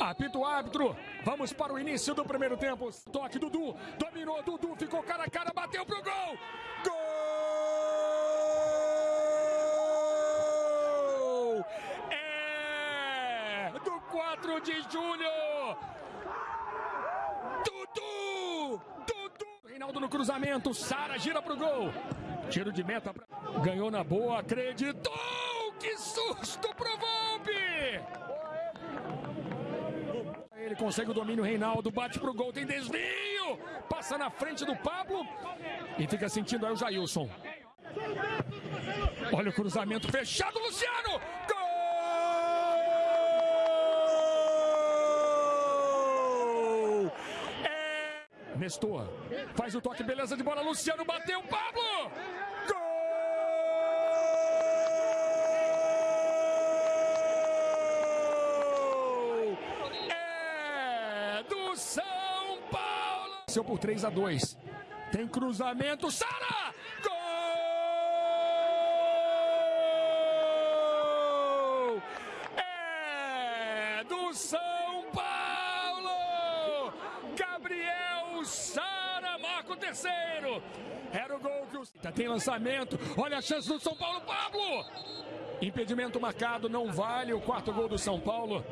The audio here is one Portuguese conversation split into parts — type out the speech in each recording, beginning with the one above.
Apita o árbitro. Vamos para o início do primeiro tempo. Toque Dudu. Dominou Dudu. Ficou cara a cara. Bateu pro gol. Gol! É do 4 de julho. Dudu! Dudu! Reinaldo no cruzamento. Sara gira pro gol. Tiro de meta. Ganhou na boa. Acreditou. Que susto pro Volpe! Consegue o domínio, Reinaldo bate pro gol, tem desvio, passa na frente do Pablo e fica sentindo aí o Jailson. Olha o cruzamento fechado, Luciano! Gol! É... Nestor faz o toque, beleza de bola, Luciano bateu, Pablo! Venceu por 3 a 2. Tem cruzamento, Sara! Gol! É do São Paulo! Gabriel Sara marca o terceiro. Era o gol que o tem lançamento. Olha a chance do São Paulo, Pablo! Impedimento marcado, não vale o quarto gol do São Paulo.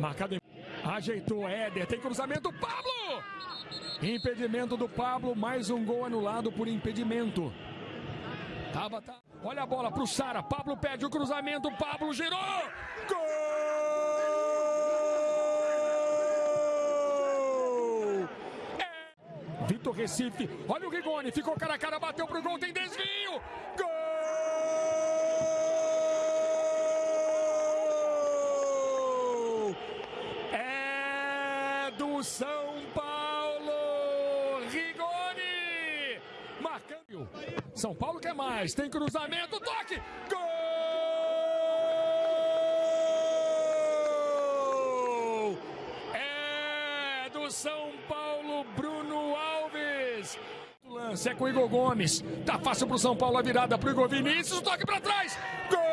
Marcado em... Ajeitou Éder, tem cruzamento, Pablo! Impedimento do Pablo, mais um gol anulado por impedimento. Tava, tá. Olha a bola pro Sara. Pablo pede o cruzamento. Pablo girou. Gol! É. Vitor Recife. Olha o Rigoni. Ficou cara a cara, bateu pro gol. Tem desvio. Gol! É do São Paulo. Marcando. São Paulo quer mais. Tem cruzamento. Toque. Gol! É do São Paulo, Bruno Alves. Lance é com o Igor Gomes. Tá fácil pro São Paulo a virada pro Igor Vinícius. Toque para trás. Gol!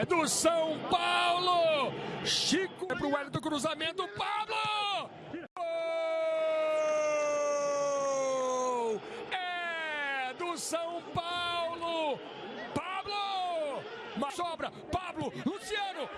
É do São Paulo. Chico é pro Hélio do cruzamento. Pablo! São Paulo. Pablo! Uma sobra. Pablo. Luciano.